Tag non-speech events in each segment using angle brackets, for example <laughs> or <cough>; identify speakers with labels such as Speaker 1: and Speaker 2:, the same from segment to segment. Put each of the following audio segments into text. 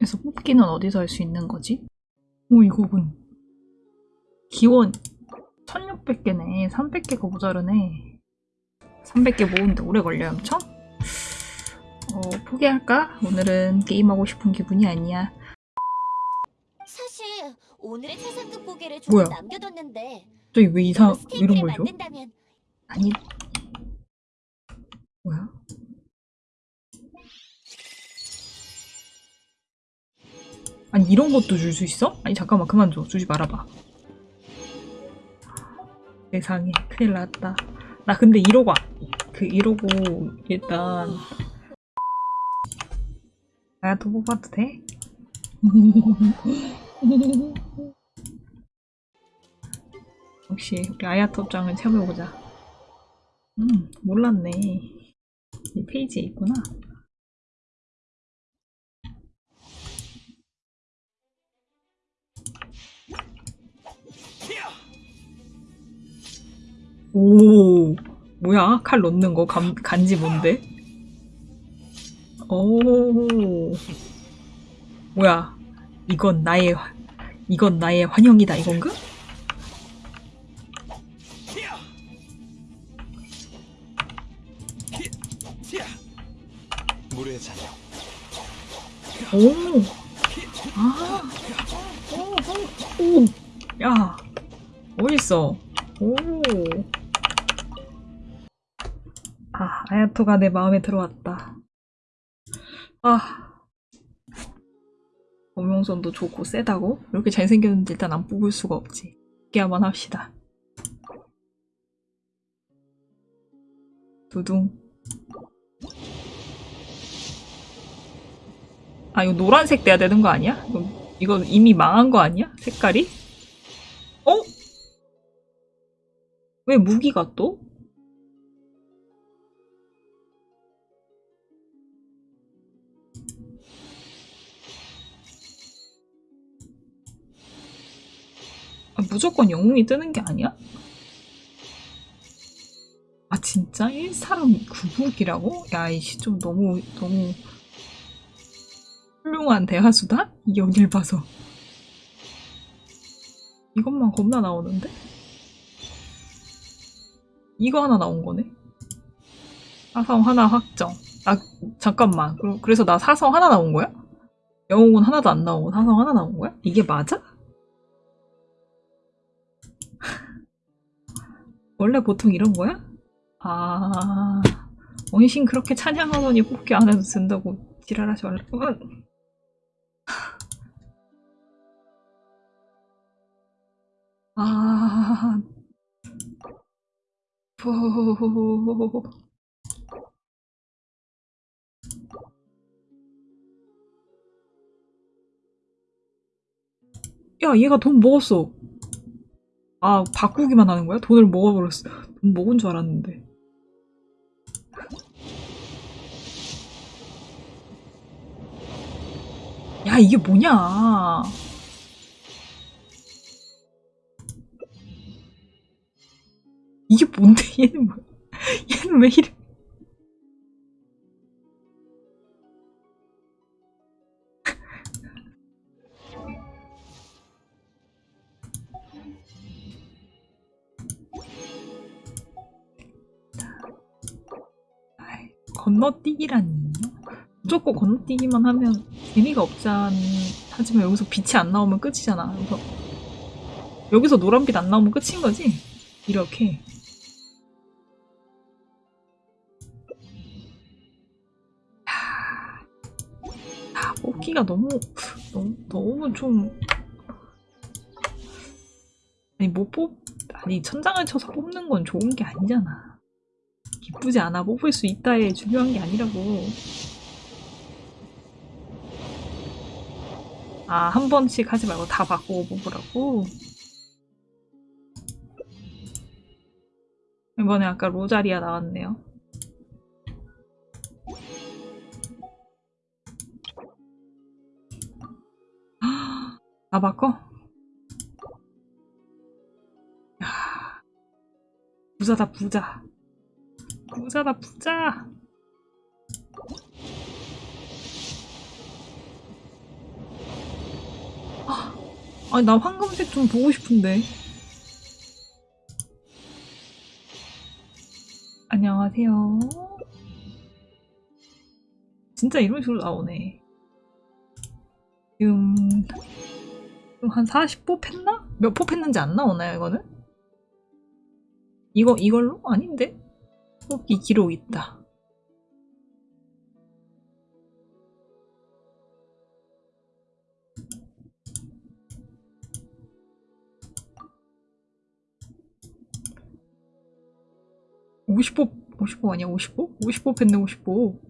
Speaker 1: 그래서 뽑기는 어디서 할 수 있는 거지? 오 이거군 기원 1600개네 300개가 모자르네 300개 모으는데 오래 걸려요 엄청? 어 포기할까? 오늘은 게임하고 싶은 기분이 아니야
Speaker 2: 사실 오늘의 최상급 고개를 조금
Speaker 1: 뭐야?
Speaker 2: 남겨뒀는데
Speaker 1: 저기 왜 이상 이런 걸 줘?
Speaker 2: 만든다면
Speaker 1: 아니 뭐야? 아니 이런 것도 줄 수 있어? 아니 잠깐만 그만 줘. 주지 말아봐. 세상에 큰일 났다. 나 근데 이러고 아- 그 이러고 일단 나도 뽑아도 돼? <laughs> 역시 우리 아야톱장을 채워보자. 음 몰랐네. 이 페이지에 있구나 오 뭐야 칼 넣는 거 감, 간지 뭔데 오 뭐야 이건 나의 화- 이건 나의 환영이다 이건가? 오. 아. 오, 오, 오. 야. 어딨어? 오. 아, 아야토가 내 마음에 들어왔다. 아. 범용선도 좋고 세다고? 이렇게 잘생겼는데 일단 안 뽑을 수가 없지. 깨야만 합시다. 두둥. 아 이거 노란색 돼야 되는 거 아니야? 이거 이미 망한 거 아니야? 색깔이? 어? 왜 무기가 또? 무조건 영웅이 뜨는 게 아니야? 아 진짜? 1사람 9무기라고? 야 이씨 좀 너무 너무 훌륭한 대하수다? 여길 봐서. 이것만 겁나 나오는데? 이거 하나 나온 거네? 사성 하나 확정. 나, 잠깐만. 그래서 나 사성 하나 나온 거야? 영웅은 하나도 안 나오고 사성 하나 나온 거야? 이게 맞아? 원래 보통 이런 거야? 아, 원신 그렇게 찬양하더니 뽑기 안 해도 된다고 지랄하지 말라고. 아, 푸. 야, 얘가 돈 먹었어. 아, 바꾸기만 하는 거야? 돈을 먹어버렸어. 돈 먹은 줄 알았는데. 야, 이게 뭐냐. 이게 뭔데, <laughs> 얘는 뭐, 얘는 왜 이래. 건너뛰기라니. 무조건 건너뛰기만 하면 재미가 없잖. 하지만 여기서 빛이 안 나오면 끝이잖아. 그래서 여기서 노란빛 안 나오면 끝인 거지? 이렇게. 야, 뽑기가 너무, 너무, 너무 좀. 아니, 못 뽑, 아니, 천장을 쳐서 뽑는 건 좋은 게 아니잖아. 기쁘지 않아. 뽑을 수 있다에 중요한 게 아니라고. 아, 한 번씩 하지 말고 다 바꾸고 뽑으라고? 이번에 아까 로자리아 나왔네요. 다 바꿔? 야, 부자다 부자. 부자다 부자. 아, 아니, 나 황금색 좀 보고 싶은데. 안녕하세요. 진짜 이런 식으로 나오네. 지금, 한 40포 팼나? 몇포 팼는지 안 나오나요, 이거는? 이거, 이걸로? 아닌데? 뽑기 기록 있다. 오십포, 오십포 아니야, 오십포? 오십포 뺐네, 오십포.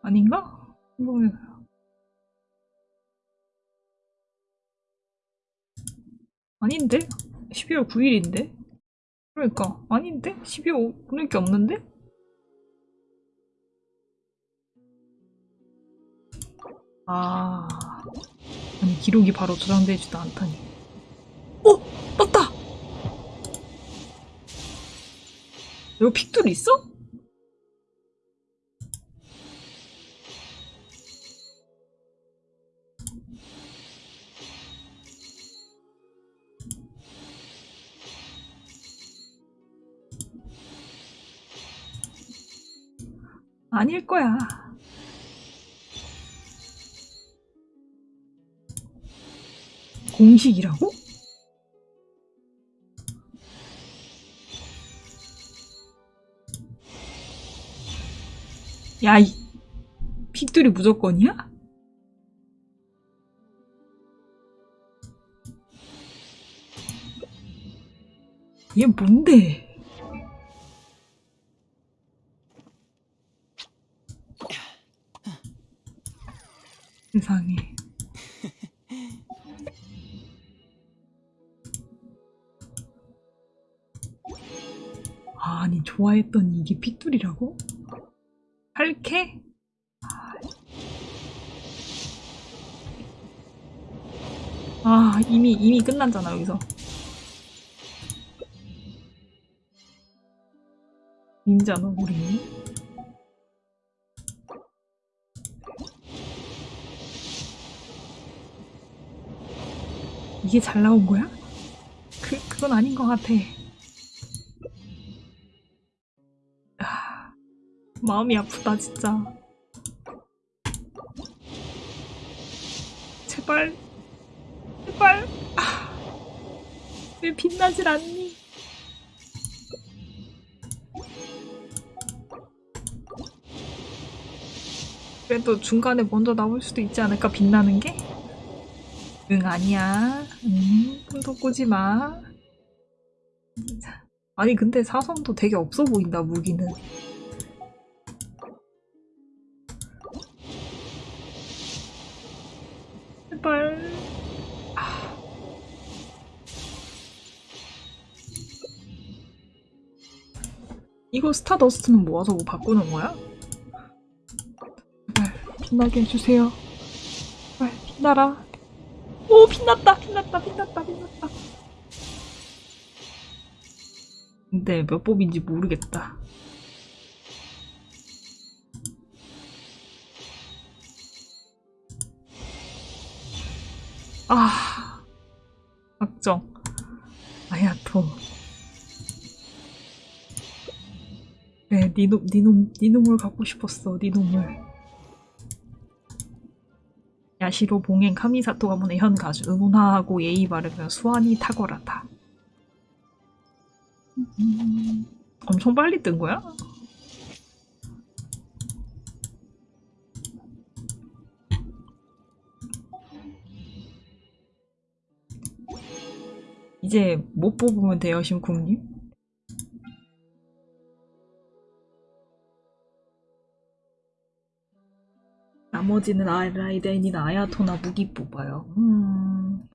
Speaker 1: 아닌가? 이거 아닌데? 12월 9일인데? 그러니까 아닌데? 12월 보낼 게 없는데? 아 아니 기록이 바로 저장되지도 않다니 어! 맞다! 여기 픽돌 있어? 아닐 거야. 공식이라고? 야, 이 픽돌이 무조건이야? 얘 뭔데? 세상에. 아니, 좋아했던 이게 핏돌이라고? 8캐? 아, 이미, 이미 끝났잖아, 여기서. 인자너, 우리. 이게 잘 나온 거야? 그, 그건 아닌 것 같아. 아, 마음이 아프다, 진짜. 제발, 제발. 아, 왜 빛나질 않니? 그래도 중간에 먼저 나올 수도 있지 않을까, 빛나는 게? 응, 아니야. 응, 손도 꼬지 마. 아니, 근데 사선도 되게 없어 보인다, 무기는. 제발. 아. 이거 스타더스트는 모아서 뭐 바꾸는 거야? 빛나게 해주세요. 빛나라. 오 빛났다 빛났다 빛났다 빛났다. 근데 몇 법인지 모르겠다. 아 확정. 아야토. 네, 니놈, 니놈, 니놈을 갖고 싶었어, 니놈을. 야시로 봉행 카미사토 가문의 현 가수 응원하고 예의 바르면 수완이 탁월하다. 음, 엄청 빨리 뜬 거야? 이제 못 뽑으면 돼요, 심쿵님? 나머지는 아, 라이덴이나 아야토나 무기 뽑아요. 음.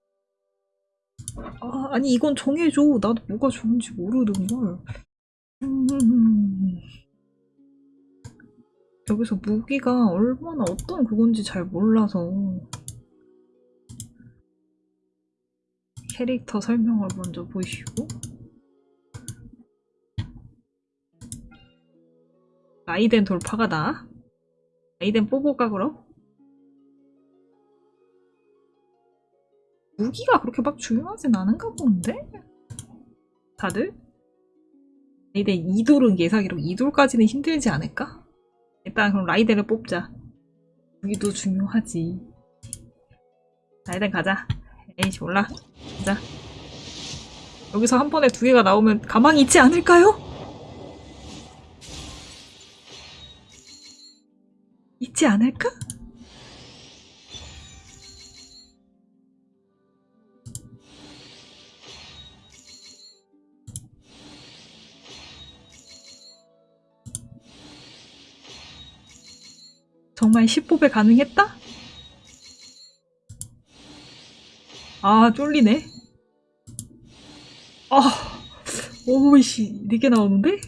Speaker 1: 아, 아니 이건 정해줘. 나도 뭐가 좋은지 모르는걸. 음. 여기서 무기가 얼마나 어떤 그건지 잘 몰라서 캐릭터 설명을 먼저 보시고 라이덴 돌파가다. 라이덴 뽑을까 그럼? 무기가 그렇게 막 중요하진 않은가 본데? 다들? 이대 2돌은 예상이로 2돌까지는 힘들지 않을까? 일단 그럼 라이덴을 뽑자. 무기도 중요하지. 라이덴 가자. 에이씨 몰라. 가자. 여기서 한 번에 두 개가 나오면 가망이 있지 않을까요? 있지 않을까? 정말 10뽑에 가능했다? 아, 쫄리네. 아, 오이씨, 4개 나오는데?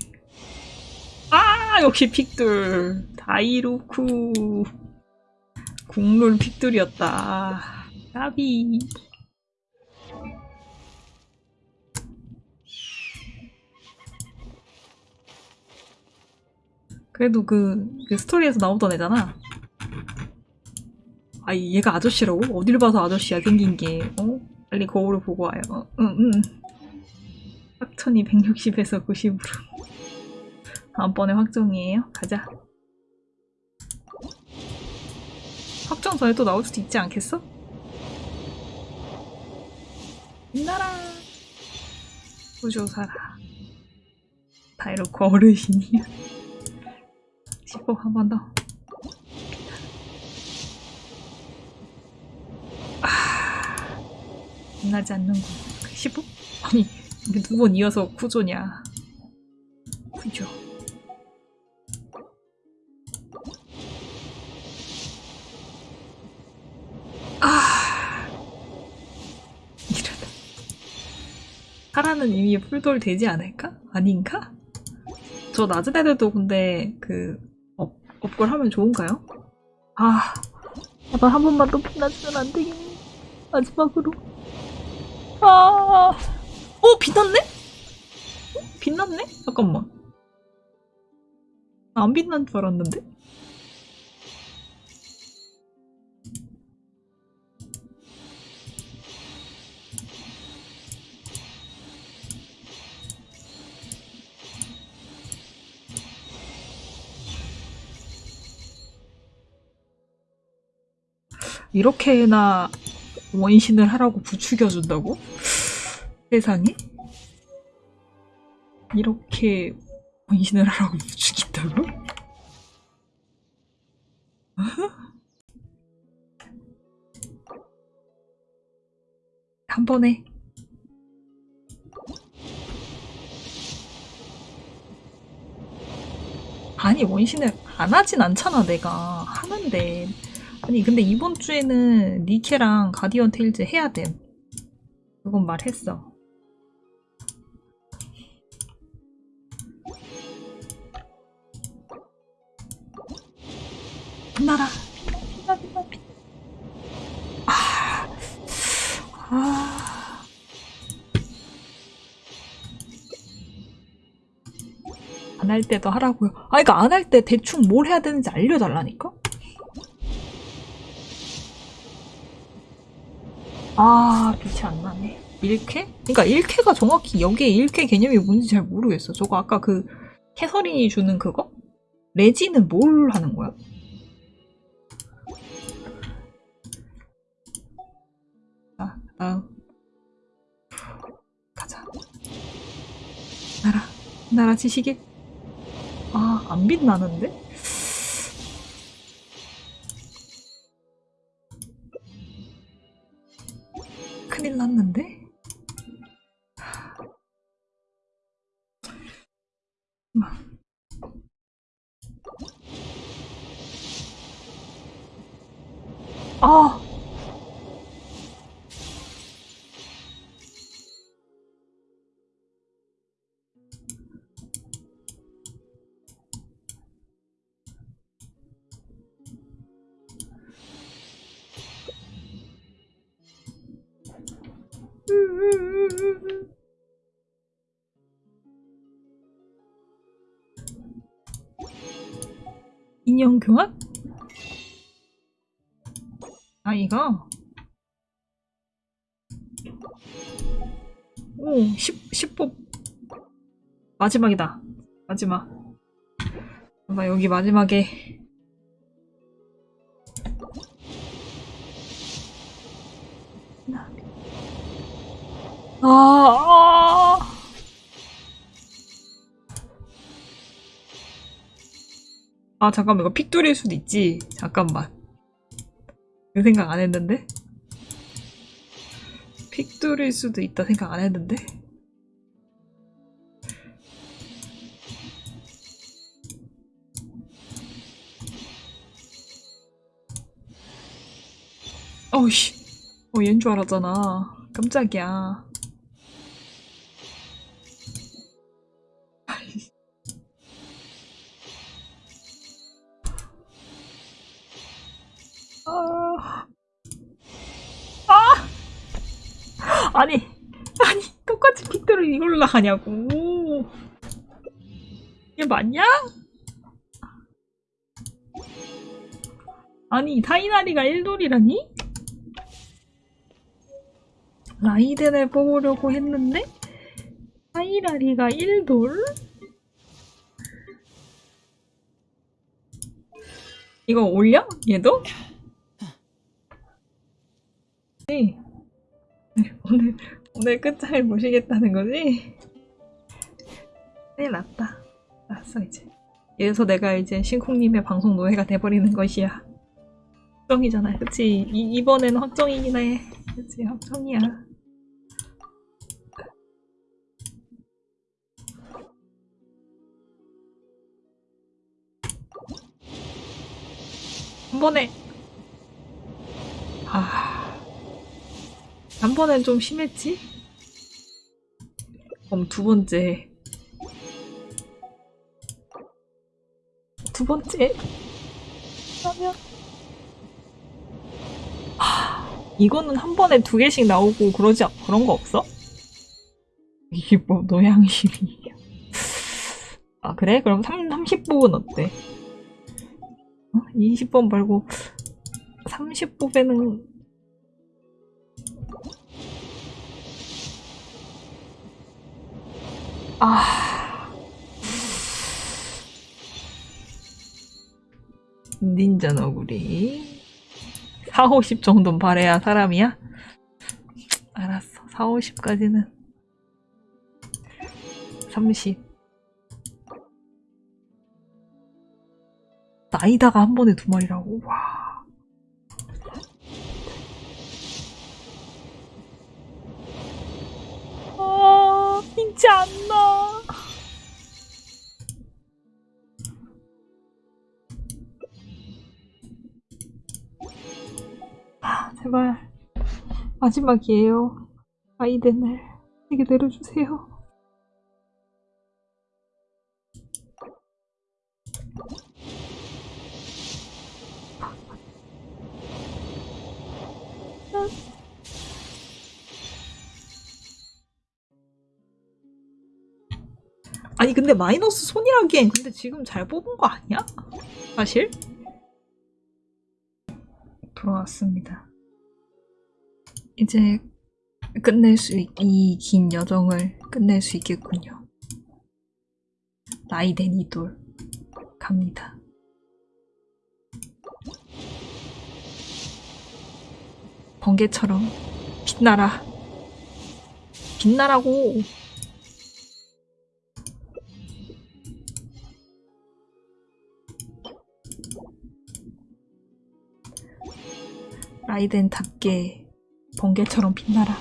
Speaker 1: 아, 역시 픽들. 다이루쿠. 국룰 픽들이었다. 까비. 그래도 그, 그 스토리에서 나오던 애잖아. 아, 얘가 아저씨라고? 어딜 봐서 아저씨야, 생긴 게. 어? 빨리 거울을 보고 와요. 어, 응, 응. 확천이 160에서 90으로. 다음번에 확정이에요. 가자. 확정 전에 또 나올 수도 있지 않겠어? 빛나라. 구조사라. 다이로코 어르신이야. <laughs> 10번 한번 더. 아, 빛나지 않는군. 15? 아니, 이게 두 번 이어서 구조냐. 하라는 이미 full돌 되지 않을까? 아닌가? 저 낮은 애들도 근데 그 업, 업걸 하면 좋은가요? 아, 제발 한 번만 더 빛나주면 안 되겠니? 마지막으로. 아, 어 빛났네? 어? 빛났네? 잠깐만. 안 빛난 줄 알았는데? 이렇게나 원신을 하라고 부추겨준다고? 세상에? 이렇게 원신을 하라고 부추긴다고? <laughs> 한 번에 아니 원신을 안 하진 않잖아 내가 하는데 아니 근데 이번 주에는 니케랑 가디언 테일즈 해야 돼 그건 말했어 빛나라 빛나 빛나 빛나 아, 아. 안 할 때도 하라고요. 아, 그러니까 안 할 때 대충 뭘 해야 되는지 알려달라니까? 아, 빛이 안 나네. 1쾌? 그러니까 1쾌가 정확히 여기에 1쾌 개념이 뭔지 잘 모르겠어. 저거 아까 그 캐서린이 주는 그거? 레지는 뭘 하는 거야? 자, 다음. 가자. 나라, 나라 지시길. 아, 안 빛나는데? 인형 교환? 아, 이거? 오, 10, 10보 마지막이다. 마지막. 나 여기 마지막에 아, 아. 아, 잠깐만, 이거 픽돌일 수도 있지. 잠깐만. 그 생각 안 했는데? 픽돌일 수도 있다 생각 안 했는데? 어우씨. 어, 얘인 줄 알았잖아. 깜짝이야. 아니, 아니, 똑같이 픽들을 이걸로 나가냐고. 이게 맞냐? 아니, 타이나리가 1돌이라니? 라이덴을 뽑으려고 했는데, 타이나리가 1돌? 이거 올려? 얘도? 네. 네, <laughs> 오늘 오늘 끝장을 보시겠다는 거지? 큰일 났다. 알았어 이제. 이래서 내가 이제 신콩님의 방송 노예가 돼버리는 것이야. 확정이잖아, 그치? 이, 이번에는 확정이긴 해. 그치, 확정이야. 한 번에 아, 한 번엔 좀 심했지? 그럼 두 번째. 두 번째? 그러면. 아, 이거는 한 번에 두 개씩 나오고 그러지, 않- 그런 거 없어? 이게 뭐, 노양심이야. 아, 그래? 그럼 3, 30뽑은 어때? 어? 20번 말고 30뽑에는 아. 닌자 너구리. 4, 50 정도는 바래야 사람이야? 알았어. 4, 50까지는. 30 나이다가 한 번에 두 마리라고? 와 아, 믿지 않나. 아, 제발. 마지막이에요. 아이덴을 내게 내려주세요. 아니 근데 마이너스 손이라기엔 근데 지금 잘 뽑은 거 아니야? 사실? 돌아왔습니다. 이제 끝낼 수, 이 긴 여정을 끝낼 수 있겠군요. 나이덴 이돌 갑니다. 번개처럼 빛나라. 빛나라고. 라이덴답게 번개처럼 빛나라.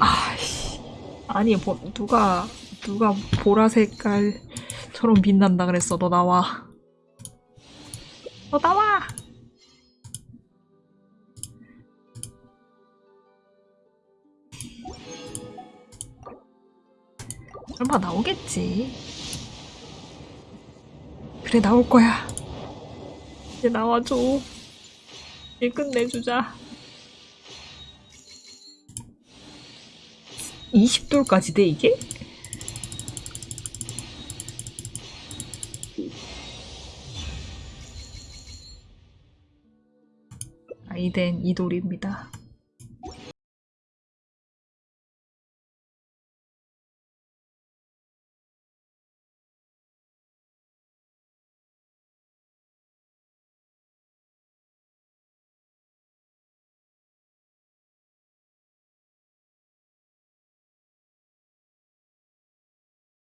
Speaker 1: 아씨, 아니 뭐 누가 누가 보라 색깔처럼 빛난다 그랬어. 너 나와. 너 나와. 설마 나오겠지. 그래 나올 거야. 이제 나와줘. 일 끝내주자. 20돌까지 돼, 이게? 아이덴 2돌입니다.